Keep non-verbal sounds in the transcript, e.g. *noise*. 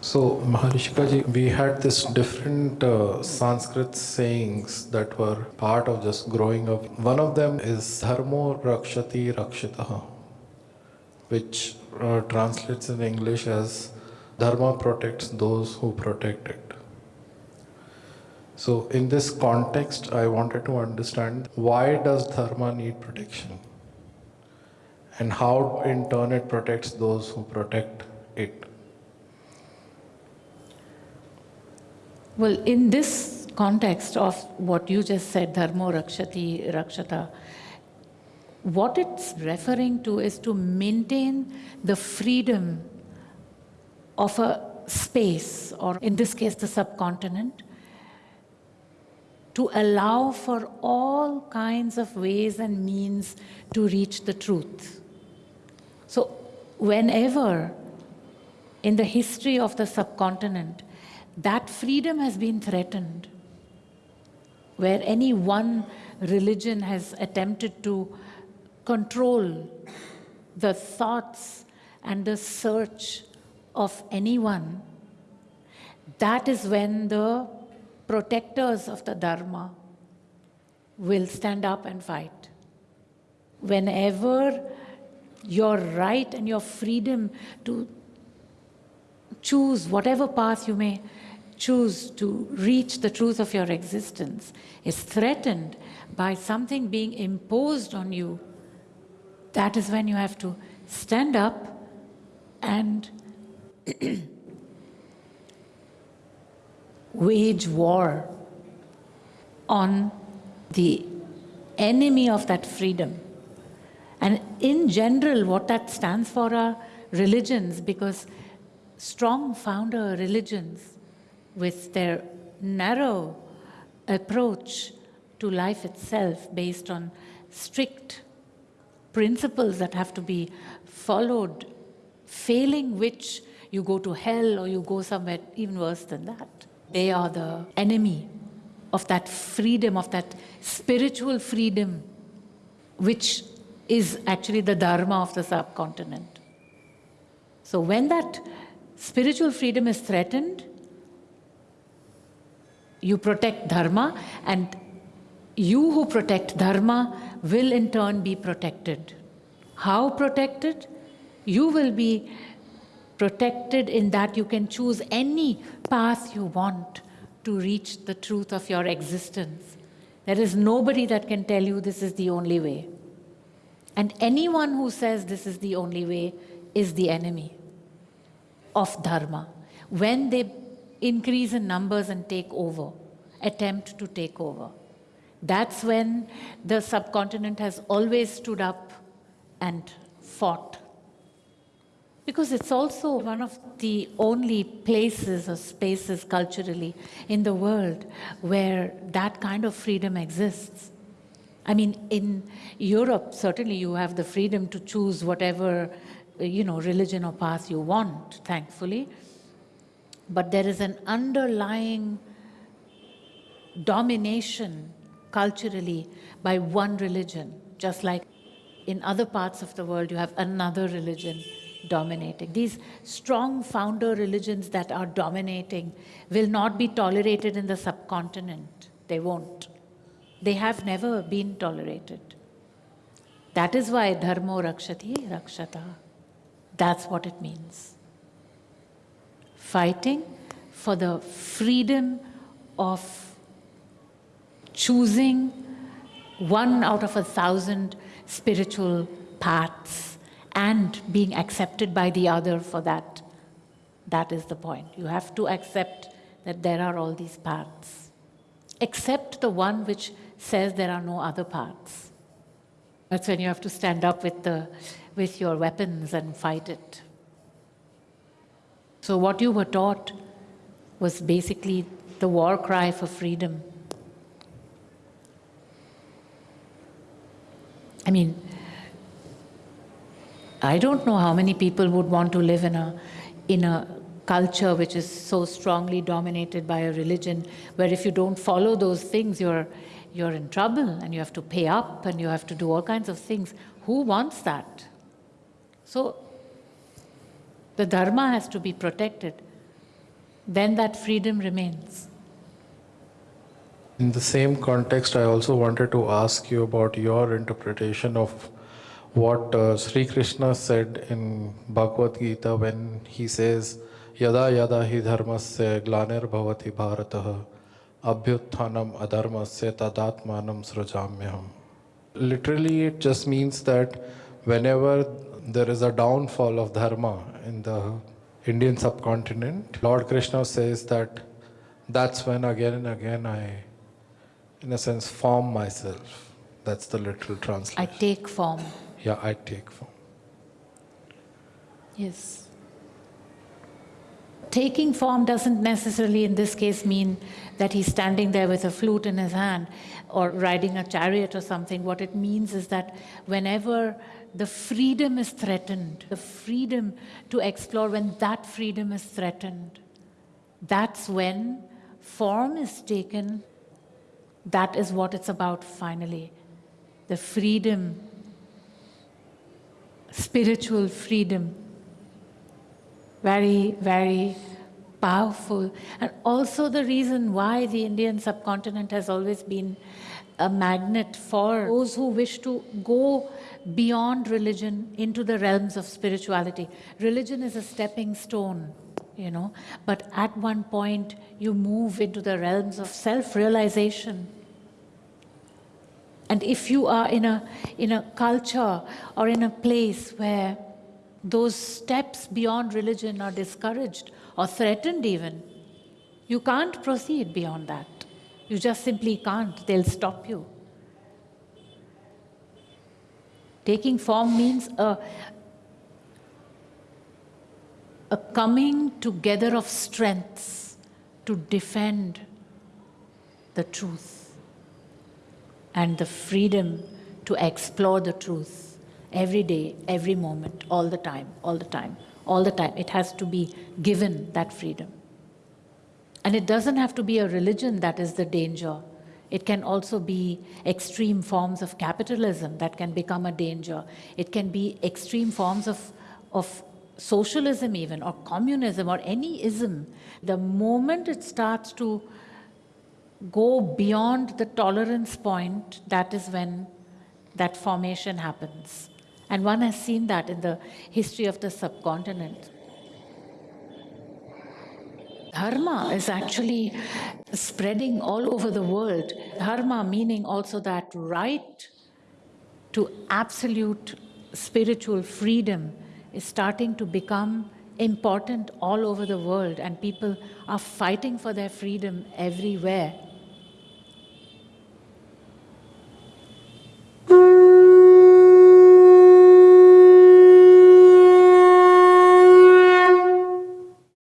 So, Maharishikaji, we had this different uh, Sanskrit sayings that were part of just growing up. One of them is Dharmo Rakshati Rakshitaha, which uh, translates in English as Dharma protects those who protect it. So, in this context, I wanted to understand why does Dharma need protection? And how in turn it protects those who protect it? Well, in this context of what you just said, dharmo rakshati rakshata, what it's referring to is to maintain the freedom of a space, or in this case, the subcontinent, to allow for all kinds of ways and means to reach the truth. So, whenever in the history of the subcontinent, that freedom has been threatened. Where any one religion has attempted to control the thoughts and the search of anyone, that is when the protectors of the Dharma will stand up and fight. Whenever your right and your freedom to choose whatever path you may choose to reach the truth of your existence is threatened by something being imposed on you, that is when you have to stand up and *clears throat* wage war on the enemy of that freedom. And in general, what that stands for are religions, because strong founder religions with their narrow approach to life itself based on strict principles that have to be followed, failing which you go to hell or you go somewhere even worse than that. They are the enemy of that freedom, of that spiritual freedom, which is actually the dharma of the subcontinent. So when that spiritual freedom is threatened, you protect dharma and you who protect dharma will in turn be protected. How protected? You will be protected in that you can choose any path you want to reach the truth of your existence. There is nobody that can tell you this is the only way. And anyone who says this is the only way is the enemy of dharma. When they increase in numbers and take over, attempt to take over. That's when the subcontinent has always stood up and fought. Because it's also one of the only places or spaces culturally in the world where that kind of freedom exists. I mean, in Europe, certainly you have the freedom to choose whatever, you know, religion or path you want, thankfully but there is an underlying domination culturally by one religion, just like in other parts of the world you have another religion dominating. These strong founder religions that are dominating will not be tolerated in the subcontinent. They won't. They have never been tolerated. That is why dharmo rakshati rakshata. That's what it means fighting for the freedom of choosing one out of a thousand spiritual paths and being accepted by the other for that. That is the point. You have to accept that there are all these paths. Accept the one which says there are no other paths. That's when you have to stand up with, the, with your weapons and fight it. So what you were taught was basically the war cry for freedom. I mean, I don't know how many people would want to live in a, in a culture which is so strongly dominated by a religion, where if you don't follow those things, you're, you're in trouble and you have to pay up and you have to do all kinds of things. Who wants that? So the dharma has to be protected. then that freedom remains. In the same context, I also wanted to ask you about your interpretation of what uh, Sri Krishna said in Bhagavad Gita when he says, Yada yada hi dharmasya glanir bhavati bharatah abhyutthanam adharmasya tadatmanam srajamyaham. Literally, it just means that whenever there is a downfall of dharma in the Indian subcontinent, Lord Krishna says that that's when again and again I, in a sense, form myself. That's the literal translation. I take form. yeah, I take form. Yes. Taking form doesn't necessarily, in this case, mean that he's standing there with a flute in his hand or riding a chariot or something. What it means is that whenever the freedom is threatened, the freedom to explore, when that freedom is threatened, that's when form is taken. That is what it's about finally. The freedom, spiritual freedom very, very powerful. And also the reason why the Indian subcontinent has always been a magnet for those who wish to go beyond religion into the realms of spirituality. Religion is a stepping stone, you know, but at one point you move into the realms of self-realization. And if you are in a, in a culture or in a place where those steps beyond religion are discouraged or threatened even, you can't proceed beyond that. You just simply can't. They'll stop you. Taking form means a, a coming together of strengths to defend the truth and the freedom to explore the truth every day, every moment, all the time, all the time, all the time. It has to be given that freedom. And it doesn't have to be a religion that is the danger. It can also be extreme forms of capitalism that can become a danger. It can be extreme forms of, of socialism even, or communism, or any ism. The moment it starts to go beyond the tolerance point, that is when that formation happens. And one has seen that in the history of the subcontinent. Dharma is actually spreading all over the world. Dharma meaning also that right to absolute spiritual freedom is starting to become important all over the world and people are fighting for their freedom everywhere.